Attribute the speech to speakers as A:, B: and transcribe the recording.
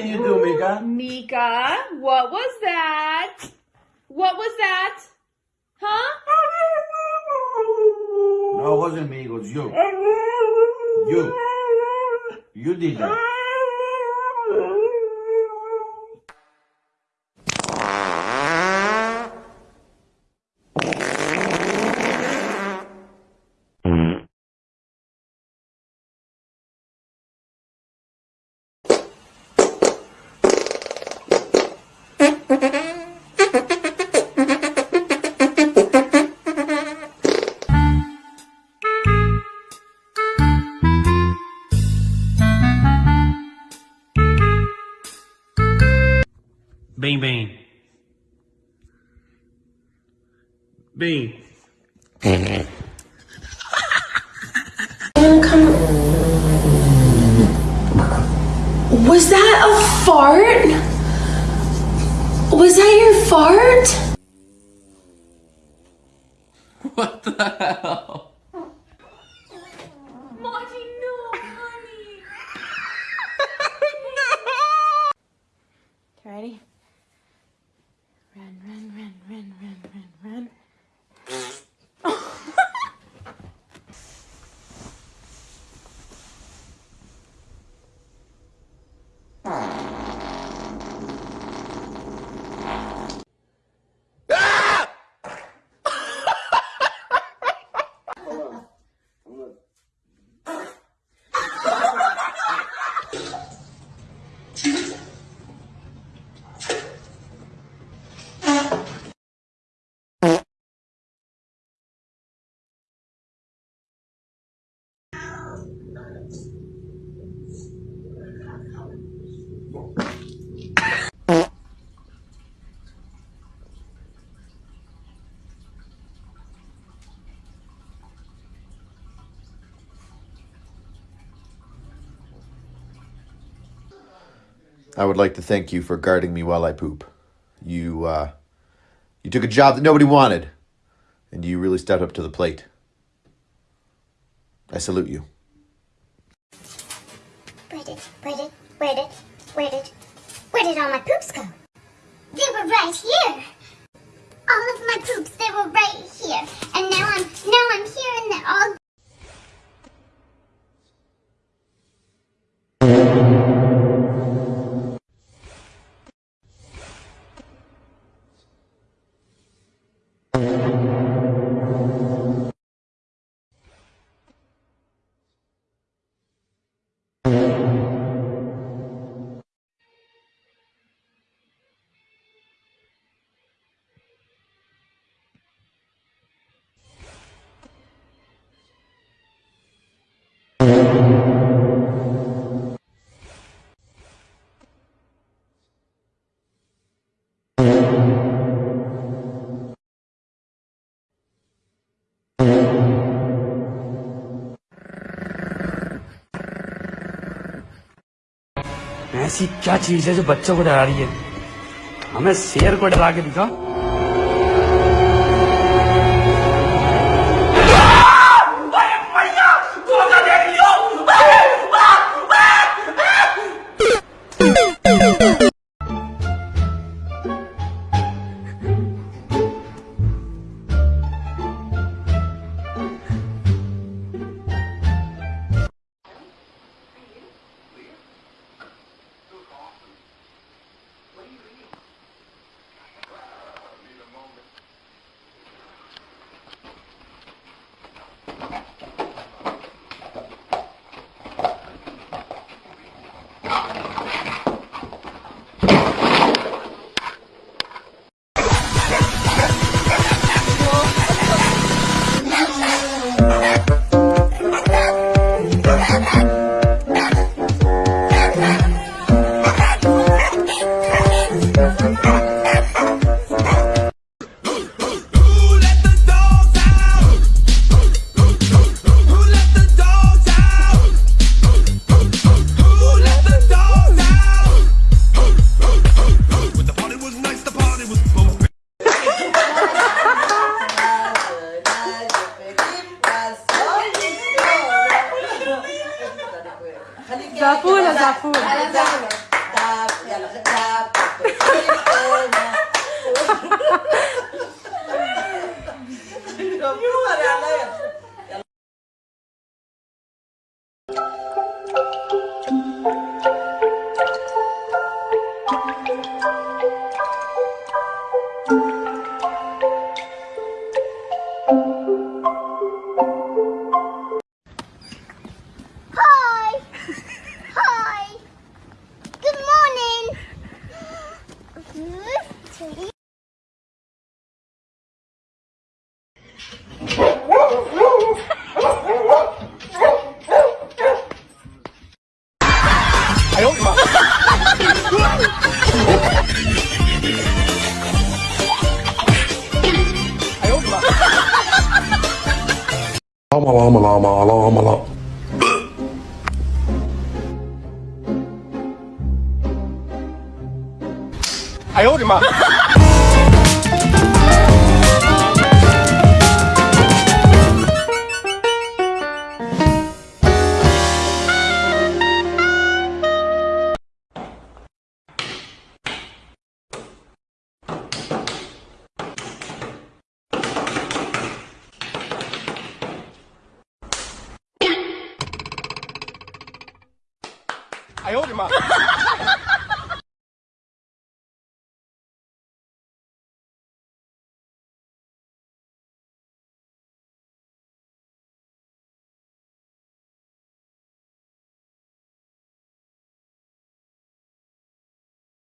A: did you do, Mika?
B: Mika, what was that? What was that? Huh?
A: No, it wasn't me. It was you. You. You did that.
C: Bem, bem. Bem.
D: Was that a fart? Was that your fart?
C: What the hell?
E: I would like to thank you for guarding me while I poop. You uh, you took a job that nobody wanted, and you really stepped up to the plate. I salute you.
F: Where did, where did, where did, where did, where did all my poops go? They were right here. All of my poops, they were right here. And now I'm, now I'm here and they're all
G: ऐसी क्या चीज़ है जो बच्चों को डरा रही है? हमें शेर को डरा के दिखा
H: ועפולה זה
F: עפולה. 拉嘛拉嘛拉嘛拉！哎呦，我的妈！啊哈